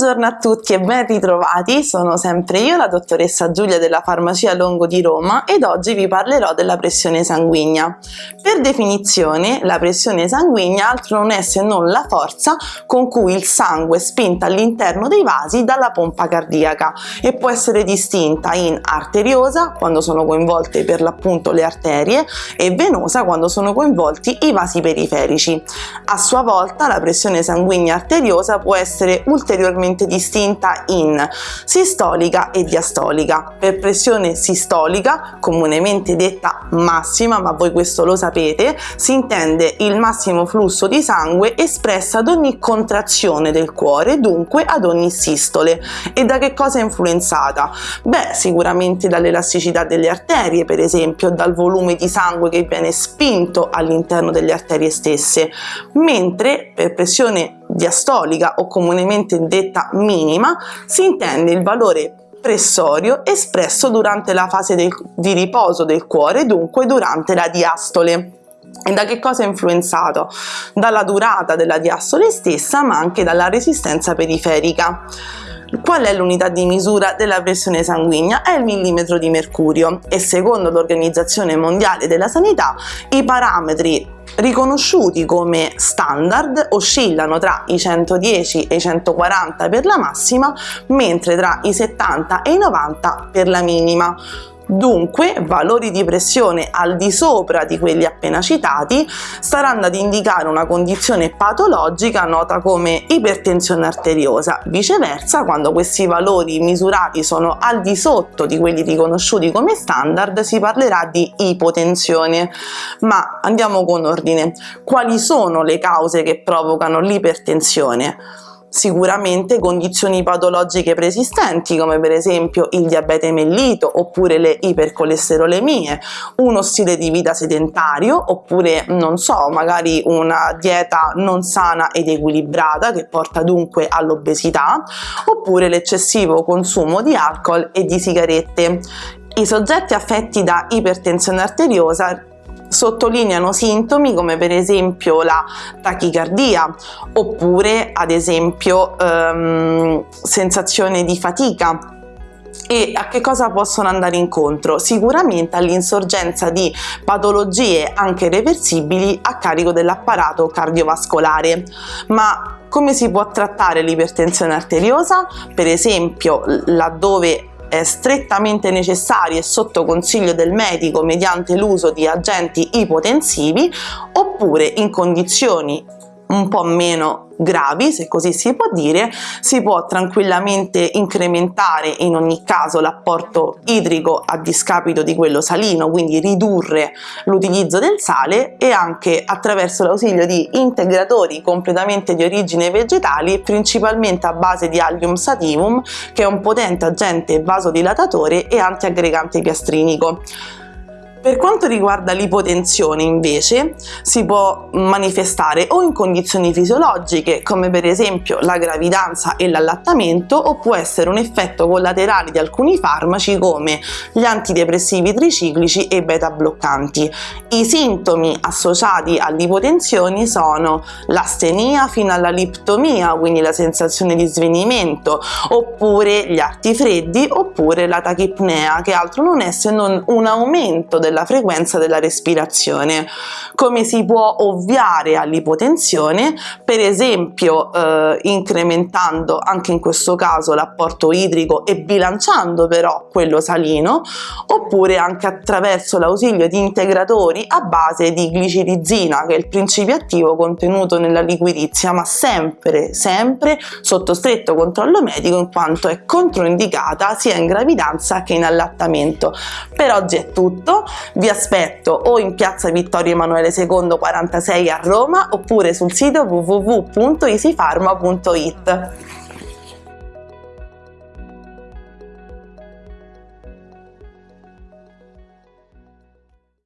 Buongiorno a tutti e ben ritrovati, sono sempre io, la dottoressa Giulia della Farmacia Longo di Roma ed oggi vi parlerò della pressione sanguigna. Per definizione, la pressione sanguigna altro non è se non la forza con cui il sangue è spinto all'interno dei vasi dalla pompa cardiaca e può essere distinta in arteriosa, quando sono coinvolte per l'appunto le arterie, e venosa, quando sono coinvolti i vasi periferici. A sua volta la pressione sanguigna arteriosa può essere ulteriormente ulteriormente distinta in sistolica e diastolica. Per pressione sistolica, comunemente detta massima, ma voi questo lo sapete, si intende il massimo flusso di sangue espresso ad ogni contrazione del cuore, dunque ad ogni sistole. E da che cosa è influenzata? Beh, sicuramente dall'elasticità delle arterie, per esempio, dal volume di sangue che viene spinto all'interno delle arterie stesse, mentre per pressione diastolica o comunemente detta minima si intende il valore pressorio espresso durante la fase del, di riposo del cuore, dunque durante la diastole. E da che cosa è influenzato? Dalla durata della diastole stessa, ma anche dalla resistenza periferica. Qual è l'unità di misura della pressione sanguigna? È il millimetro di mercurio e secondo l'Organizzazione Mondiale della Sanità i parametri riconosciuti come standard oscillano tra i 110 e i 140 per la massima mentre tra i 70 e i 90 per la minima Dunque, valori di pressione al di sopra di quelli appena citati staranno ad indicare una condizione patologica nota come ipertensione arteriosa. Viceversa, quando questi valori misurati sono al di sotto di quelli riconosciuti come standard, si parlerà di ipotensione. Ma andiamo con ordine. Quali sono le cause che provocano l'ipertensione? Sicuramente condizioni patologiche preesistenti come per esempio il diabete mellito oppure le ipercolesterolemie, uno stile di vita sedentario oppure non so magari una dieta non sana ed equilibrata che porta dunque all'obesità oppure l'eccessivo consumo di alcol e di sigarette. I soggetti affetti da ipertensione arteriosa sottolineano sintomi come per esempio la tachicardia oppure ad esempio ehm, sensazione di fatica e a che cosa possono andare incontro? Sicuramente all'insorgenza di patologie anche reversibili a carico dell'apparato cardiovascolare. Ma come si può trattare l'ipertensione arteriosa? Per esempio laddove è strettamente necessario e sotto consiglio del medico mediante l'uso di agenti ipotensivi oppure in condizioni un po' meno gravi, se così si può dire, si può tranquillamente incrementare in ogni caso l'apporto idrico a discapito di quello salino, quindi ridurre l'utilizzo del sale e anche attraverso l'ausilio di integratori completamente di origine vegetali, principalmente a base di Allium sativum, che è un potente agente vasodilatatore e antiaggregante piastrinico. Per quanto riguarda l'ipotensione invece si può manifestare o in condizioni fisiologiche come per esempio la gravidanza e l'allattamento o può essere un effetto collaterale di alcuni farmaci come gli antidepressivi triciclici e beta bloccanti. I sintomi associati all'ipotensione sono l'astenia fino alla liptomia, quindi la sensazione di svenimento, oppure gli arti freddi oppure la tachipnea che altro non è se non un aumento del della frequenza della respirazione. Come si può ovviare all'ipotensione? Per esempio eh, incrementando anche in questo caso l'apporto idrico e bilanciando però quello salino oppure anche attraverso l'ausilio di integratori a base di glicirizzina che è il principio attivo contenuto nella liquirizia ma sempre sempre sotto stretto controllo medico in quanto è controindicata sia in gravidanza che in allattamento. Per oggi è tutto, vi aspetto o in piazza Vittorio Emanuele II 46 a Roma oppure sul sito www.easypharma.it